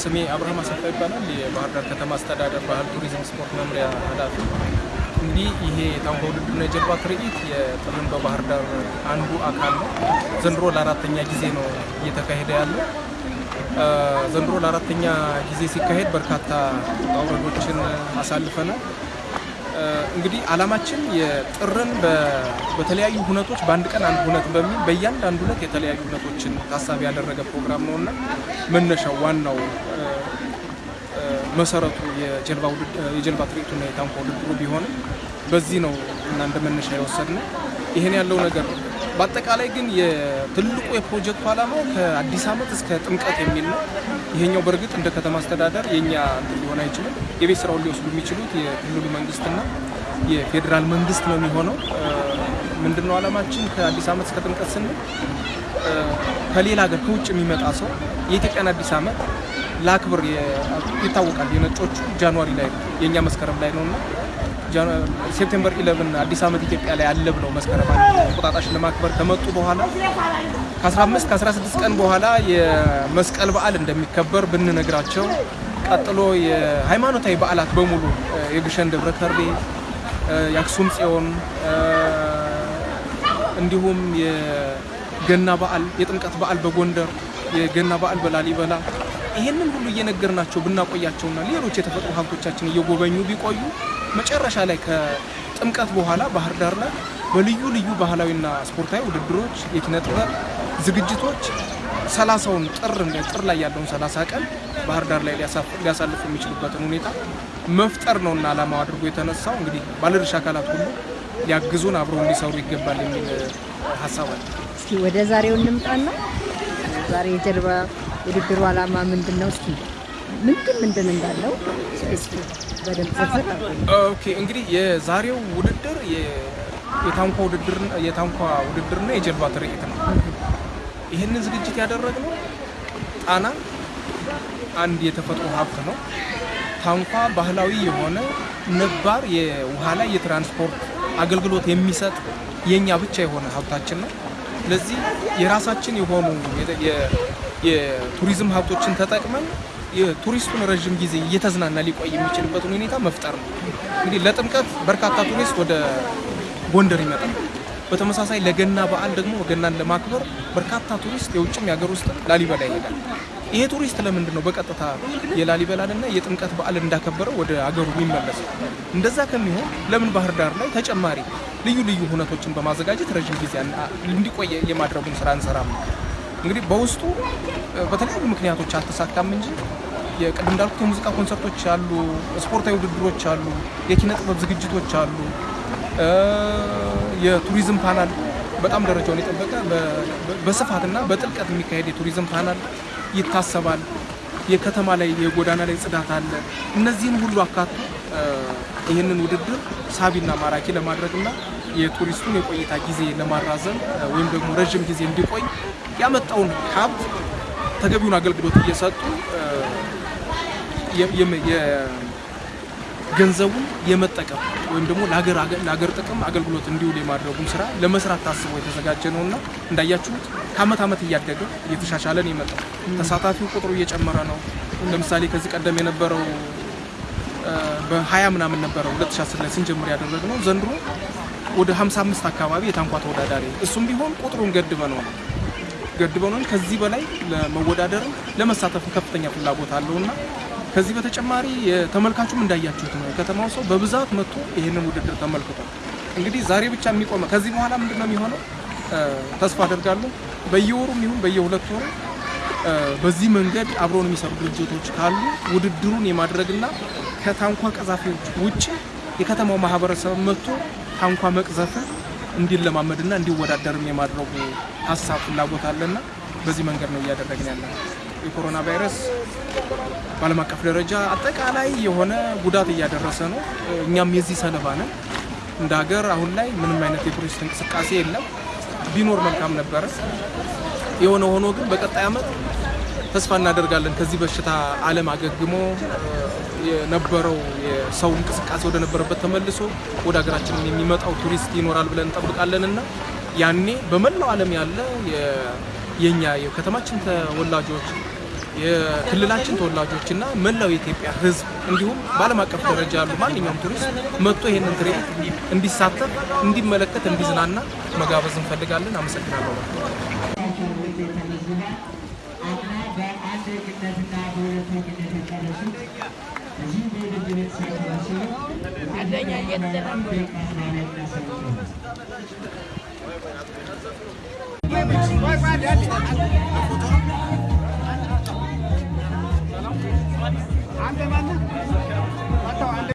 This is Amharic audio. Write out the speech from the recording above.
ስሜ አብርሃም አሰፋ ይባላል። የባህር ዳር ከተማ አስተዳደር ባህል ቱሪዝም ስፖርት መምሪያ ኃላፊ። እንግዲህ ይሄ የታንኳ ውድድርና የጀልባ ትርኢት የጥርን በባህር ዳር አንዱ አካል ነው። ዘንድሮ ለአራተኛ ጊዜ ነው እየተካሄደ ያለው። ዘንድሮ ለአራተኛ ጊዜ ሲካሄድ በርካታ ውረዶችን አሳልፈናል። እንግዲህ ዓላማችን የጥርን በተለያዩ ሁነቶች በአንድ ቀን አንድ ሁነት በሚል በእያንዳንዱ ሁነት የተለያዩ ሁነቶችን ታሳቢ ያደረገ ፕሮግራም ነው እና መነሻው ዋናው መሰረቱ የጀልባ ትርኢቱና የታንኳ ውድድሩ ቢሆንም በዚህ ነው እና እንደ መነሻ የወሰድነው። ይህን ያለው ነገር በአጠቃላይ ግን የትልቁ የፕሮጀክቱ ዓላማው ከአዲስ ዓመት እስከ ጥምቀት የሚል ነው። ይሄኛው በእርግጥ እንደ ከተማ አስተዳደር የኛ ሊሆን አይችልም። የቤት ስራውን ሊወስዱ የሚችሉት የክልሉ መንግስትና የፌዴራል መንግስት ነው የሚሆነው። ምንድነው ዓላማችን ከአዲስ ዓመት እስከ ጥምቀት ስንል ከሌላ ሀገር ከውጭ የሚመጣ ሰው የኢትዮጵያን አዲስ ዓመት ለአክብር ይታወቃል። የነጮቹ January ላይ ነው፣ የእኛ መስከረም ላይ ነው እና September 11 አዲስ ዓመት ኢትዮጵያ ላይ አለ ብለው መስከረም እንቁጣጣሽ ለማክበር ከመጡ በኋላ ከ15 ከ16 ቀን በኋላ የመስቀል በዓል እንደሚከበር ብንነግራቸው ቀጥሎ የሃይማኖታዊ በዓላት በሙሉ የግሸን ደብረ ከርቤ፣ የአክሱም ጽዮን እንዲሁም የገና በዓል፣ የጥምቀት በዓል በጎንደር፣ የገና በዓል በላሊበላ ይህንን ሁሉ እየነገርናቸው ብናቆያቸውና ሌሎች የተፈጥሮ ሀብቶቻችን እየጎበኙ ቢቆዩ መጨረሻ ላይ ከጥምቀት በኋላ ባህር ዳር ላይ በልዩ ልዩ ባህላዊና ስፖርታዊ ውድድሮች፣ የኪነ ጥበብ ዝግጅቶች ሰላሳውን ጥር ጥር ላይ ያለውን ሰላሳ ቀን ባህር ዳር ላይ ሊያሳልፉ የሚችሉበትን ሁኔታ መፍጠር ነውና ዓላማው አድርጎ የተነሳው እንግዲህ ባለድርሻ አካላት ሁሉ ሊያግዙን አብረው እንዲሰሩ ይገባል የሚል ሀሳብ አለ። እስኪ ወደ ዛሬው እንምጣና ዛሬ የጀልባ ውድድሩ ዓላማ ምንድን ነው? እስኪ ምንድን ምንድን እንዳለው okay እንግዲህ የዛሬው ውድድር የታንኳ ውድድር የታንኳ ውድድርና የጀልባ ትርኢት ነው። ይህንን ዝግጅት ያደረግነው ጣና አንድ የተፈጥሮ ሀብት ነው። ታንኳ ባህላዊ የሆነ ነባር የውሃ ላይ የትራንስፖርት አገልግሎት የሚሰጥ የኛ ብቻ የሆነ ሀብታችን ነው። ስለዚህ የራሳችን የሆኑ የቱሪዝም ሀብቶችን ተጠቅመን የቱሪስቱን ረዥም ጊዜ እየተዝናና ሊቆይ የሚችልበትን ሁኔታ መፍጠር ነው። እንግዲህ ለጥምቀት በርካታ ቱሪስት ወደ ጎንደር ይመጣል። በተመሳሳይ ለገና በዓል ደግሞ ገናን ለማክበር በርካታ ቱሪስት የውጭም የሀገር ውስጥ ላሊበላ ይሄዳል። ይሄ ቱሪስት ለምንድን ነው በቀጥታ የላሊበላንና የጥምቀት በዓል እንዳከበረው ወደ ሀገሩ የሚመለሰው? እንደዛ ከሚሆን ለምን ባህር ዳር ላይ ተጨማሪ ልዩ ልዩ ሁነቶችን በማዘጋጀት ረዥም ጊዜ እንዲቆየ የማድረጉን ስራ እንሰራም እንግዲህ በውስጡ በተለያዩ ምክንያቶች አልተሳካም እንጂ የቅድም እንዳልኩት የሙዚቃ ኮንሰርቶች አሉ፣ ስፖርታዊ ውድድሮች አሉ፣ የኪነ ጥበብ ዝግጅቶች አሉ፣ የቱሪዝም ፓናል በጣም ደረጃውን የጠበቀ በስፋትና በጥልቀት የሚካሄድ የቱሪዝም ፓናል ይታሰባል። የከተማ ላይ የጎዳና ላይ ጽዳት አለ። እነዚህን ሁሉ አካቶ ይህንን ውድድር ሳቢና ማራኪ ለማድረግና የቱሪስቱን የቆይታ ጊዜ ለማራዘም ወይም ደግሞ ረዥም ጊዜ እንዲቆይ ያመጣውን ሀብት ተገቢውን አገልግሎት እየሰጡ ገንዘቡን የመጠቀም ወይም ደግሞ ለሀገር ጥቅም አገልግሎት እንዲውል የማድረጉን ስራ ለመስራት ታስቦ የተዘጋጀ ነው እና እንዳያችሁት ከአመት ዓመት እያደገ እየተሻሻለን የመጣው ተሳታፊው ቁጥሩ እየጨመረ ነው። ለምሳሌ ከዚህ ቀደም የነበረው በሀያ ምናምን ነበረው 2010 ላይ ስንጀምር ያደረግነው ዘንድሮ ወደ 55 አካባቢ የታንኳ ተወዳዳሪ እሱም ቢሆን ቁጥሩን ገድበ ነው ገድበ ነው ከዚህ በላይ ለመወዳደርም ለመሳተፍ ከፍተኛ ፍላጎት አለውና ከዚህ በተጨማሪ ተመልካቹም እንዳያችሁት ነው። የከተማው ሰው በብዛት መጥቶ ይህንን ውድድር ተመልክቷል። እንግዲህ ዛሬ ብቻ የሚቆመ ከዚህ በኋላ ምንድን ነው የሚሆነው? ተስፋ አደርጋለሁ በየወሩም ይሁን በየሁለት ወሩ በዚህ መንገድ አብረውን የሚሰሩ ድርጅቶች ካሉ ውድድሩን የማድረግና ከታንኳ ቀዛፊዎች ውጭ የከተማው ማህበረሰብ መጥቶ ታንኳ መቅዘፍን እንዲለማመድና እንዲወዳደርም የማድረጉ ሀሳብ ፍላጎት አለና በዚህ መንገድ ነው እያደረግን ያለ የኮሮና ቫይረስ በዓለም አቀፍ ደረጃ አጠቃላይ የሆነ ጉዳት እያደረሰ ነው። እኛም የዚህ ሰለባ ነን። እንደ ሀገር አሁን ላይ ምንም አይነት የቱሪስት እንቅስቃሴ የለም። ቢኖር መልካም ነበረ። የሆነ ሆኖ ግን በቀጣይ ዓመት ተስፋ እናደርጋለን ከዚህ በሽታ ዓለም አገግሞ የነበረው የሰው እንቅስቃሴ ወደ ነበረበት ተመልሶ ወደ ሀገራችን የሚመጣው ቱሪስት ይኖራል ብለን እንጠብቃለን እና ያኔ በመላው ዓለም ያለ የኛ የከተማችን ተወላጆች የክልላችን ተወላጆችና መላው የኢትዮጵያ ሕዝብ እንዲሁም በዓለም አቀፍ ደረጃ ያሉ ማንኛውም ቱሪስት መጥቶ ይህንን ትርኢት እንዲሳተፍ፣ እንዲመለከት፣ እንዲዝናና መጋበዝ እንፈልጋለን። አመሰግናለሁ። Ande.